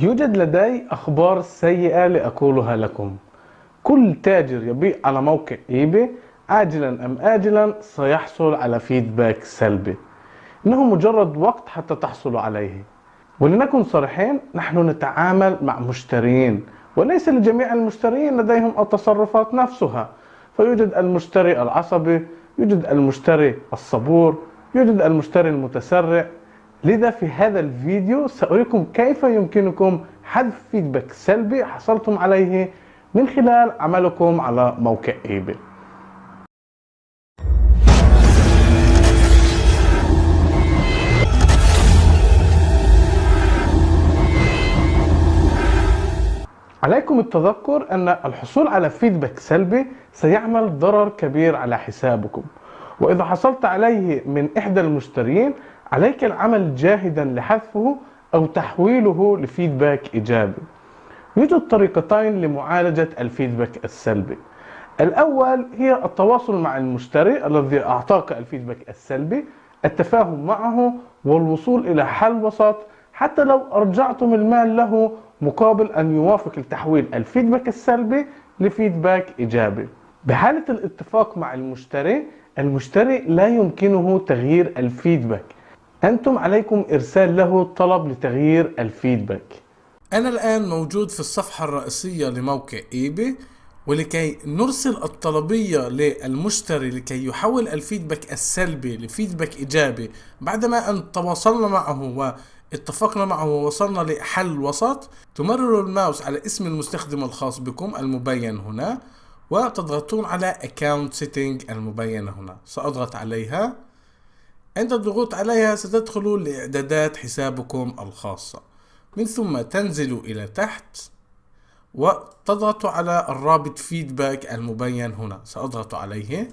يوجد لدي أخبار سيئة لأقولها لكم. كل تاجر يبيع على موقع إيباي عاجلا أم آجلا سيحصل على فيدباك سلبي. إنه مجرد وقت حتى تحصلوا عليه. ولنكن صريحين نحن نتعامل مع مشترين وليس لجميع المشترين لديهم التصرفات نفسها. فيوجد المشتري العصبي يوجد المشتري الصبور يوجد المشتري المتسرع. لذا في هذا الفيديو سأريكم كيف يمكنكم حذف feedback سلبي حصلتم عليه من خلال عملكم على موقع eBay عليكم التذكر أن الحصول على feedback سلبي سيعمل ضرر كبير على حسابكم. وإذا حصلت عليه من إحدى المشترين عليك العمل جاهدا لحذفه أو تحويله لفيدباك إيجابي. يوجد طريقتين لمعالجة الفيدباك السلبي. الأول هي التواصل مع المشتري الذي أعطاك الفيدباك السلبي التفاهم معه والوصول إلى حل وسط حتى لو أرجعتم المال له مقابل أن يوافق التحويل الفيدباك السلبي ل feedback إيجابي. بحالة الاتفاق مع المشتري المشتري لا يمكنه تغيير ال feedback. أنتم عليكم إرسال له طلب لتغيير ال feedback. أنا الآن موجود في الصفحة الرئيسية لموقع eBay ولكي نرسل الطلبية للمشتري لكي يحول ال feedback السلبي ل feedback إيجابي بعدما أن تواصلنا معه واتفقنا معه ووصلنا لحل وسط. تمرر الماوس على اسم المستخدم الخاص بكم المبين هنا وتضغطون على Account Setting المبينة هنا. سأضغط عليها. عند الضغوط عليها ستدخلوا لإعدادات حسابكم الخاصة. من ثم تنزلوا إلى تحت وتضغطوا على الرابط feedback المبين هنا. سأضغط عليه.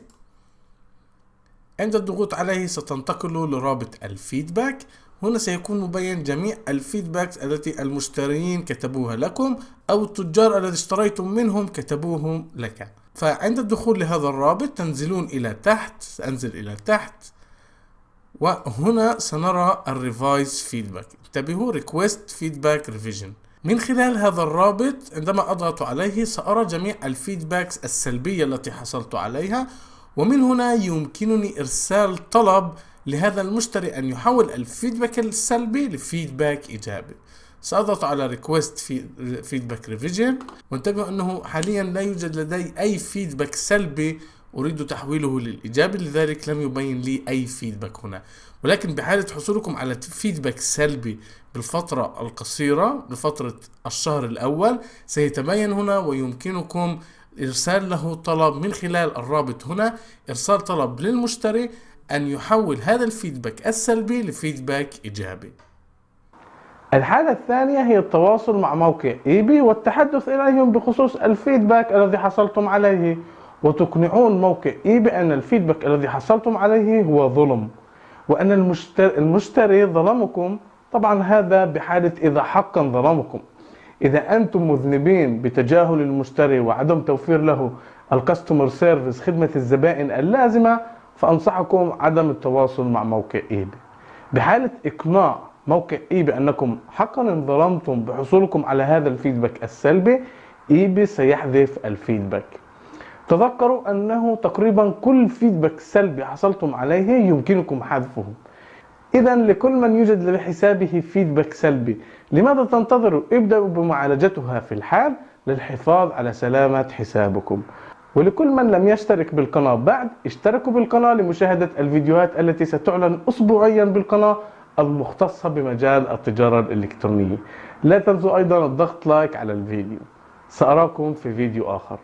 عند الضغوط عليه ستنتقلوا لرابط ال feedback هنا سيكون مبين جميع ال feedbacks التي المشترين كتبوها لكم أو التجار الذي اشتريتم منهم كتبوهم لك. فعند الدخول لهذا الرابط تنزلون إلى تحت. سأنزل إلى تحت. وهنا سنرى ال revise feedback انتبهوا request feedback revision من خلال هذا الرابط عندما أضغط عليه سأرى جميع ال feedbacks السلبية التي حصلت عليها ومن هنا يمكنني إرسال طلب لهذا المشتري أن يحول ال feedback السلبي ل feedback إيجابي. سأضغط على request feedback revision وانتبهوا أنه حاليا لا يوجد لدي أي feedback سلبي أريد تحويله للإيجابي لذلك لم يبين لي أي feedback هنا. ولكن بحالة حصولكم على feedback سلبي بالفترة القصيرة بفترة الشهر الأول سيتبين هنا ويمكنكم إرسال له طلب من خلال الرابط هنا إرسال طلب للمشتري أن يحول هذا ال feedback السلبي ل feedback إيجابي. الحالة الثانية هي التواصل مع موقع eBay والتحدث إليهم بخصوص ال feedback الذي حصلتم عليه. وتقنعون موقع eBay أن ال feedback الذي حصلتم عليه هو ظلم وأن المشتري, ظلمكم. طبعا هذا بحالة إذا حقا ظلمكم. إذا أنتم مذنبين بتجاهل المشتري وعدم توفير له ال customer service خدمة الزبائن اللازمة فأنصحكم عدم التواصل مع موقع eBay بحالة إقناع موقع eBay أنكم حقا انظلمتم بحصولكم على هذا ال feedback السلبي eBay سيحذف ال feedback. تذكروا أنه تقريبا كل feedback سلبي حصلتم عليه يمكنكم حذفه. إذا لكل من يوجد لحسابه feedback سلبي لماذا تنتظروا؟ ابدأوا بمعالجتها في الحال للحفاظ على سلامة حسابكم. ولكل من لم يشترك بالقناة بعد اشتركوا بالقناة لمشاهدة الفيديوهات التي ستعلن أسبوعيا بالقناة المختصة بمجال التجارة الإلكترونية. لا تنسوا أيضا الضغط لايك على الفيديو. سأراكم في فيديو آخر.